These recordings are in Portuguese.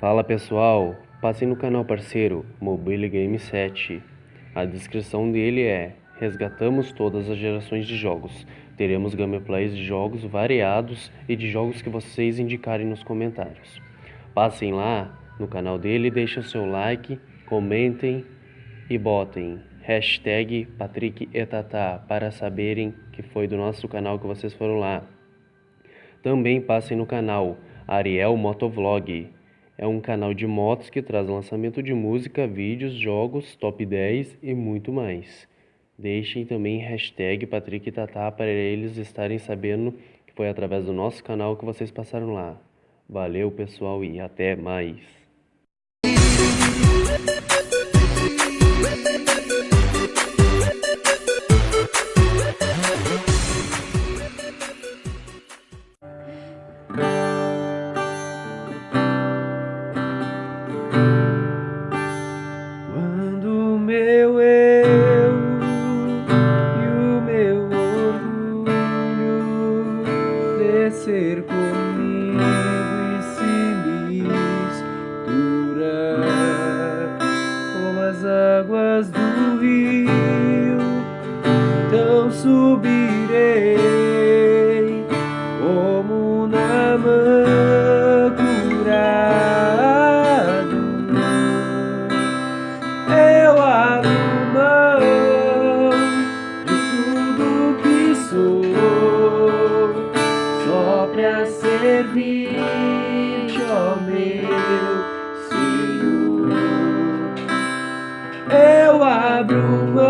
Fala pessoal, passem no canal parceiro Mobile Game 7. A descrição dele é Resgatamos todas as gerações de jogos. Teremos gameplays de jogos variados e de jogos que vocês indicarem nos comentários. Passem lá no canal dele, deixem o seu like, comentem e botem hashtag Patrick Etatá para saberem que foi do nosso canal que vocês foram lá. Também passem no canal Ariel Motovlog é um canal de motos que traz lançamento de música, vídeos, jogos, top 10 e muito mais. Deixem também hashtag Patrick Tatá para eles estarem sabendo que foi através do nosso canal que vocês passaram lá. Valeu pessoal e até mais. Subirei como na mão curado. Eu abro mão de tudo que sou pra servir-te, ó meu Senhor. Eu abro mão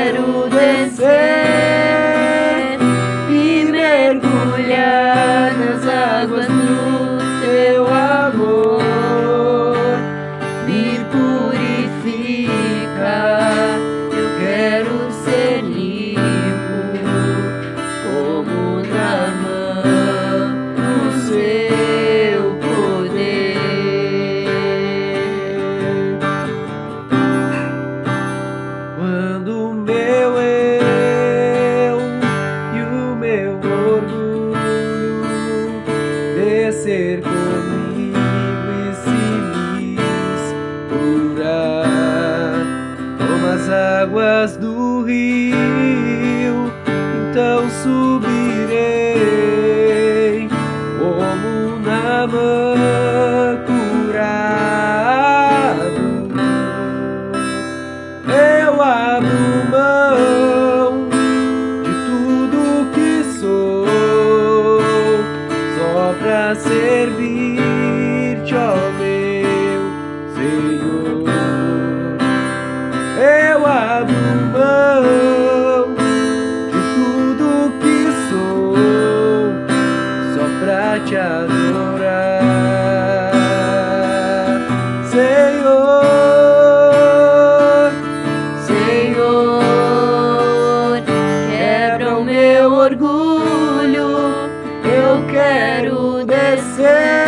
quero descer meu orgulho. Eu quero descer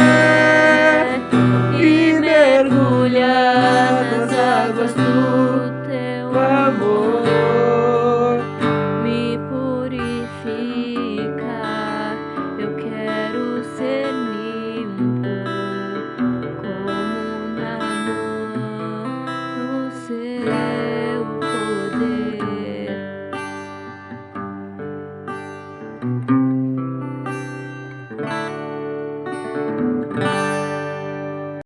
e mergulhar nas águas do